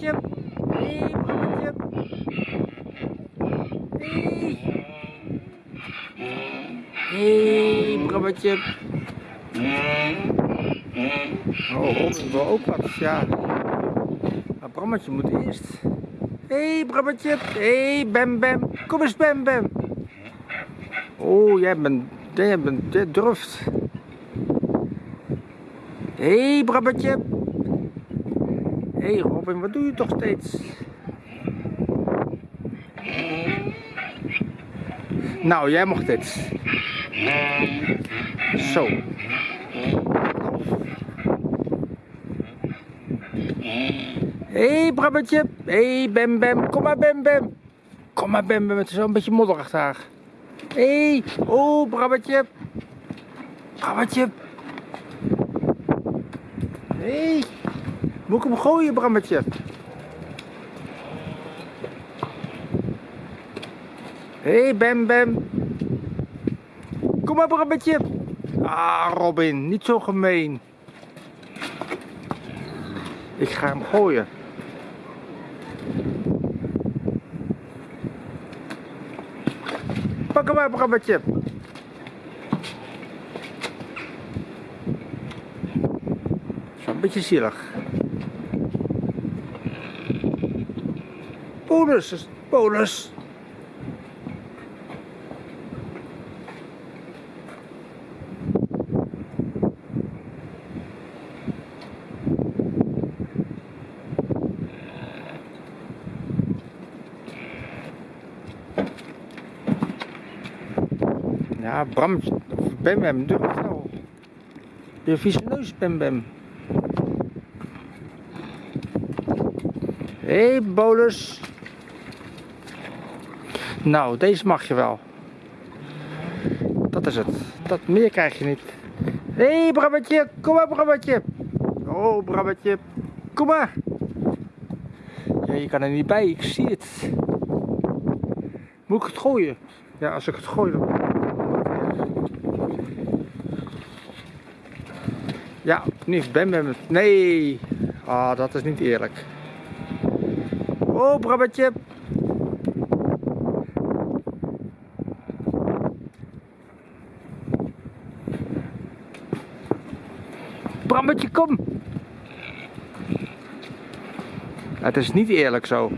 Hé, hey. Hé. Hé, hey, Brammetje. Oh, Robin wil ook wat, ja. Maar Brammetje moet eerst. Hé, hey, Brammetje. Hé, hey, Bem Bem. Kom eens, Bem Bem. Oh, jij bent, jij bent, jij durft. Hé, hey, Brammetje. Hé, hey, Robin, wat doe je toch steeds? Nou, jij mocht dit. Zo. Hé, hey. Hé, hey, Bem Bem. Kom maar, Bem Bem. Kom maar, Bem Bem. Het is wel een beetje modderig daar. Hé, hey. oh, Brammetje. Brammetje. Hé, hey. Moet ik hem gooien, Brammetje? Hé, hey, Bem Bem. Kom maar, Brammetje. Ah, Robin, niet zo gemeen. Ik ga hem gooien. Pak hem maar, Brammetje. Een beetje zielig. Bonus, bonus. Ja, Bram, Bem Bem, doe het wel. Je vieze neus, Bem Bem. Hé, hey, bolus. Nou, deze mag je wel. Dat is het. Dat meer krijg je niet. Hé, hey, Brabbetje, kom maar, Brabbetje. Oh, Brabbetje, kom maar. Ja, je kan er niet bij, ik zie het. Moet ik het gooien? Ja, als ik het gooi dan... Ja, nu Ben Bem het. Nee! Ah, dat is niet eerlijk. Oh, Brabbetje! Brabbetje, kom! Het is niet eerlijk zo.